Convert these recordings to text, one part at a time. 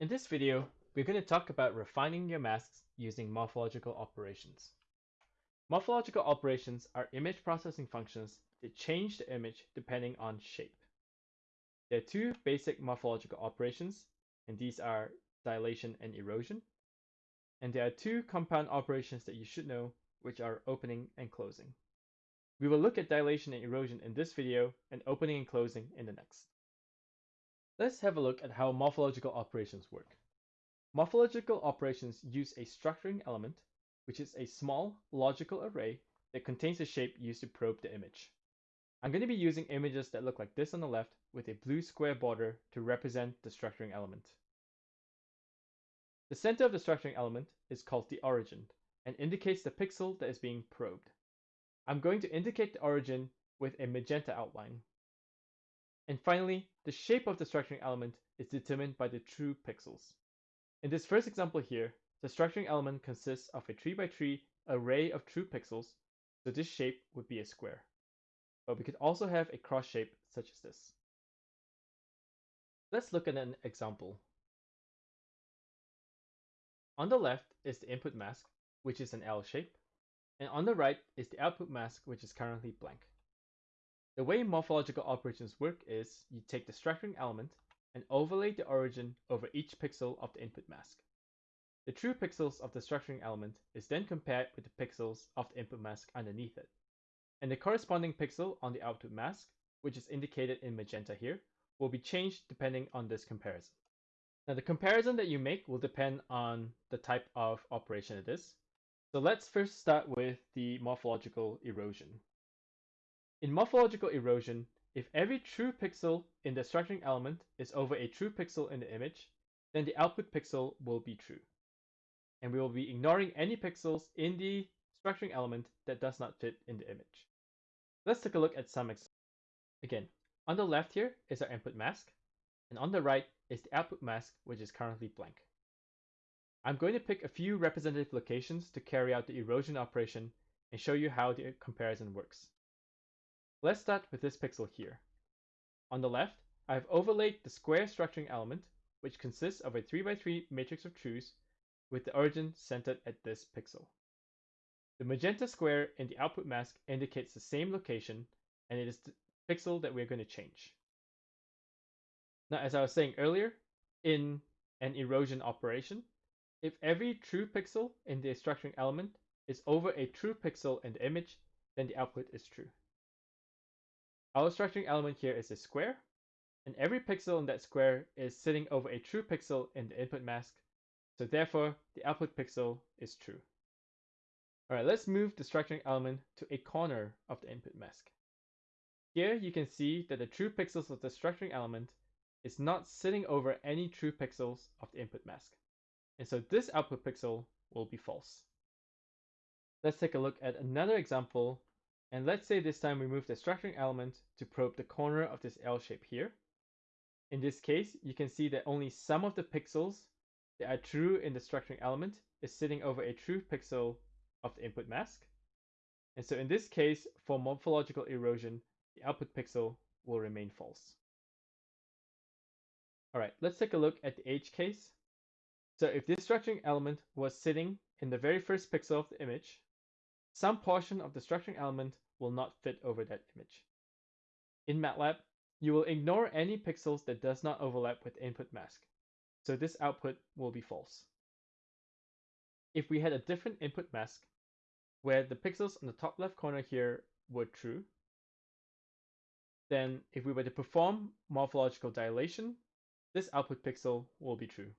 In this video, we're going to talk about refining your masks using morphological operations. Morphological operations are image processing functions that change the image depending on shape. There are two basic morphological operations, and these are dilation and erosion. And there are two compound operations that you should know, which are opening and closing. We will look at dilation and erosion in this video and opening and closing in the next. Let's have a look at how morphological operations work. Morphological operations use a structuring element, which is a small logical array that contains the shape used to probe the image. I'm going to be using images that look like this on the left with a blue square border to represent the structuring element. The center of the structuring element is called the origin and indicates the pixel that is being probed. I'm going to indicate the origin with a magenta outline. And finally, the shape of the structuring element is determined by the true pixels. In this first example here, the structuring element consists of a 3x3 array of true pixels, so this shape would be a square. But we could also have a cross shape such as this. Let's look at an example. On the left is the input mask, which is an L shape, and on the right is the output mask, which is currently blank. The way morphological operations work is you take the structuring element and overlay the origin over each pixel of the input mask. The true pixels of the structuring element is then compared with the pixels of the input mask underneath it. And the corresponding pixel on the output mask, which is indicated in magenta here, will be changed depending on this comparison. Now the comparison that you make will depend on the type of operation it is. So let's first start with the morphological erosion. In morphological erosion, if every true pixel in the structuring element is over a true pixel in the image, then the output pixel will be true. And we will be ignoring any pixels in the structuring element that does not fit in the image. Let's take a look at some examples. Again, on the left here is our input mask, and on the right is the output mask, which is currently blank. I'm going to pick a few representative locations to carry out the erosion operation and show you how the comparison works. Let's start with this pixel here. On the left, I've overlaid the square structuring element, which consists of a 3x3 matrix of trues with the origin centered at this pixel. The magenta square in the output mask indicates the same location, and it is the pixel that we're going to change. Now, as I was saying earlier, in an erosion operation, if every true pixel in the structuring element is over a true pixel in the image, then the output is true. Our structuring element here is a square, and every pixel in that square is sitting over a true pixel in the input mask, so therefore the output pixel is true. Alright, let's move the structuring element to a corner of the input mask. Here you can see that the true pixels of the structuring element is not sitting over any true pixels of the input mask. And so this output pixel will be false. Let's take a look at another example and let's say this time we move the structuring element to probe the corner of this L shape here. In this case, you can see that only some of the pixels that are true in the structuring element is sitting over a true pixel of the input mask. And so in this case, for morphological erosion, the output pixel will remain false. All right, let's take a look at the edge case. So if this structuring element was sitting in the very first pixel of the image, some portion of the structuring element will not fit over that image. In MATLAB, you will ignore any pixels that does not overlap with input mask, so this output will be false. If we had a different input mask, where the pixels on the top left corner here were true, then if we were to perform morphological dilation, this output pixel will be true.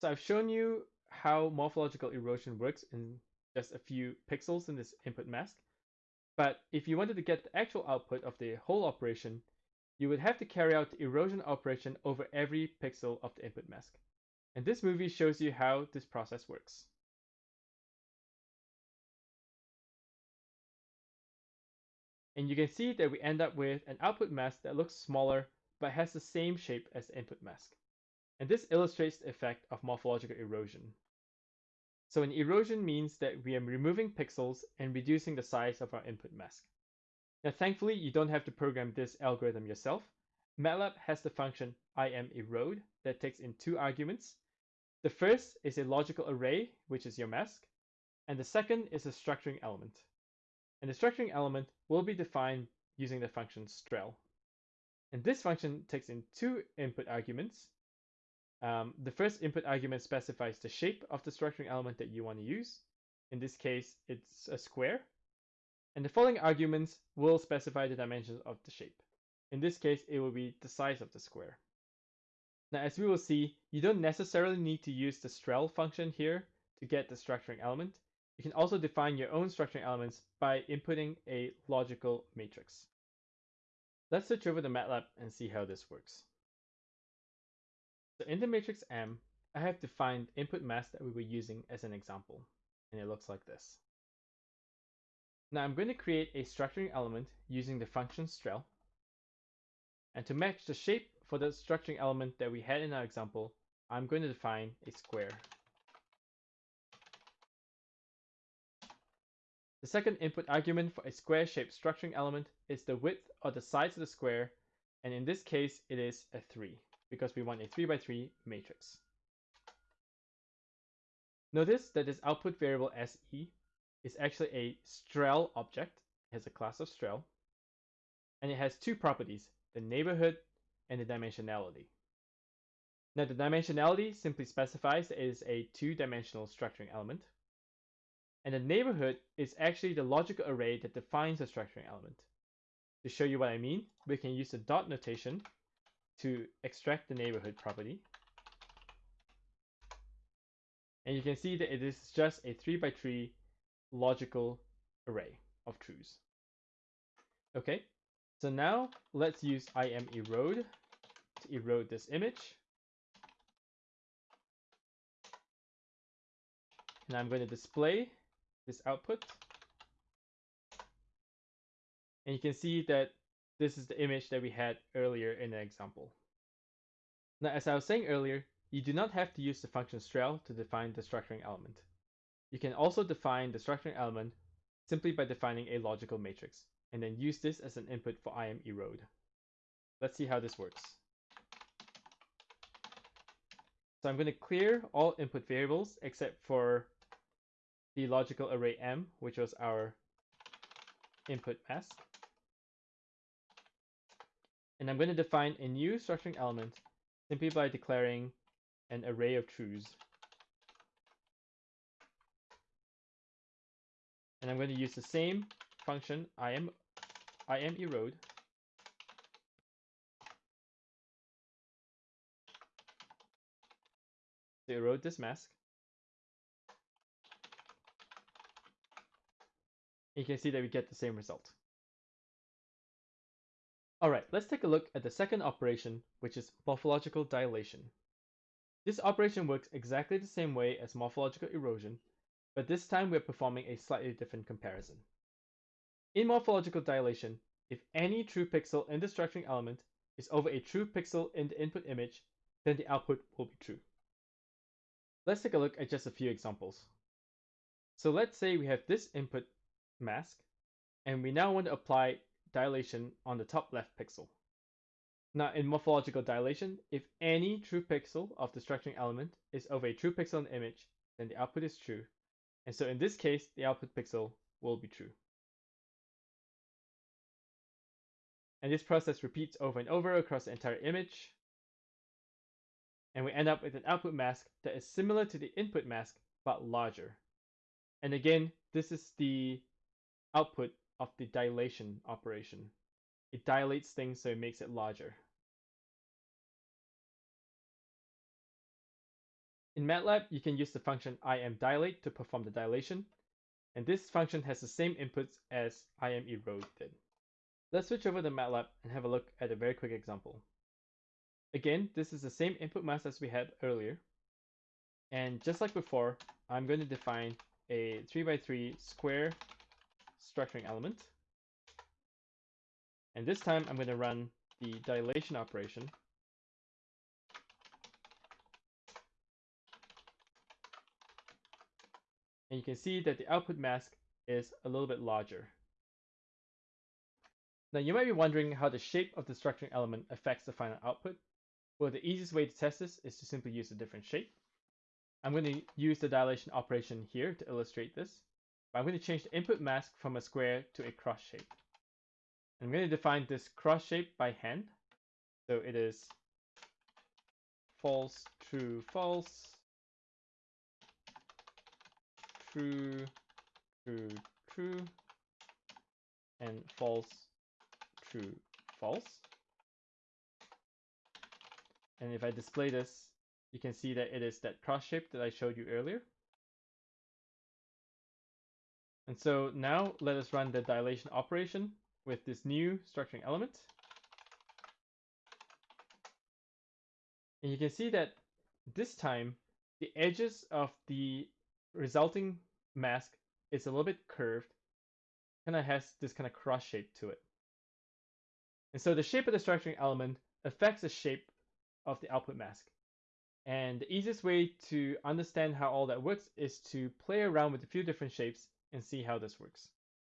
So I've shown you how morphological erosion works in just a few pixels in this input mask. But if you wanted to get the actual output of the whole operation, you would have to carry out the erosion operation over every pixel of the input mask. And this movie shows you how this process works. And you can see that we end up with an output mask that looks smaller but has the same shape as the input mask. And this illustrates the effect of morphological erosion. So an erosion means that we are removing pixels and reducing the size of our input mask. Now thankfully you don't have to program this algorithm yourself. MATLAB has the function imerode that takes in two arguments. The first is a logical array, which is your mask, and the second is a structuring element. And the structuring element will be defined using the function strel. And this function takes in two input arguments. Um, the first input argument specifies the shape of the structuring element that you want to use. In this case, it's a square. And the following arguments will specify the dimensions of the shape. In this case, it will be the size of the square. Now, as we will see, you don't necessarily need to use the strel function here to get the structuring element. You can also define your own structuring elements by inputting a logical matrix. Let's switch over to MATLAB and see how this works. So in the matrix M, I have defined input mask that we were using as an example, and it looks like this. Now I'm going to create a structuring element using the function strel. And to match the shape for the structuring element that we had in our example, I'm going to define a square. The second input argument for a square-shaped structuring element is the width or the size of the square, and in this case it is a 3, because we want a 3 by 3 matrix. Notice that this output variable SE is actually a strel object, it has a class of strel, and it has two properties, the neighborhood and the dimensionality. Now the dimensionality simply specifies it is a two-dimensional structuring element, and the neighborhood is actually the logical array that defines the structuring element. To show you what I mean, we can use the dot notation to extract the neighborhood property. And you can see that it is just a 3 by 3 logical array of truths. Okay, so now let's use imerode to erode this image. And I'm going to display this output. And you can see that this is the image that we had earlier in the example. Now, as I was saying earlier, you do not have to use the function strel to define the structuring element. You can also define the structuring element simply by defining a logical matrix, and then use this as an input for imerode. Let's see how this works. So I'm going to clear all input variables except for the logical array M, which was our input mask. And I'm going to define a new structuring element simply by declaring an array of truths And I'm going to use the same function, I am, imerode. To erode this mask. You can see that we get the same result. Alright, let's take a look at the second operation, which is morphological dilation. This operation works exactly the same way as morphological erosion, but this time we're performing a slightly different comparison. In morphological dilation, if any true pixel in the structuring element is over a true pixel in the input image, then the output will be true. Let's take a look at just a few examples. So let's say we have this input mask, and we now want to apply dilation on the top left pixel. Now in morphological dilation, if any true pixel of the structuring element is over a true pixel in the image, then the output is true, and so in this case, the output pixel will be true. And this process repeats over and over across the entire image. And we end up with an output mask that is similar to the input mask, but larger. And again, this is the output of the dilation operation. It dilates things so it makes it larger. In MATLAB, you can use the function imdilate to perform the dilation, and this function has the same inputs as imerode did. Let's switch over to MATLAB and have a look at a very quick example. Again, this is the same input mask as we had earlier. And just like before, I'm going to define a 3x3 square structuring element. And this time I'm going to run the dilation operation and you can see that the output mask is a little bit larger. Now you might be wondering how the shape of the structuring element affects the final output. Well, the easiest way to test this is to simply use a different shape. I'm going to use the dilation operation here to illustrate this. I'm going to change the input mask from a square to a cross shape. I'm going to define this cross shape by hand. So it is false, true, false, true, true, true, and false, true, false. And if I display this, you can see that it is that cross shape that I showed you earlier. And so now let us run the dilation operation with this new structuring element. And you can see that this time the edges of the resulting mask is a little bit curved, kind of has this kind of cross shape to it. And so the shape of the structuring element affects the shape of the output mask. And the easiest way to understand how all that works is to play around with a few different shapes and see how this works.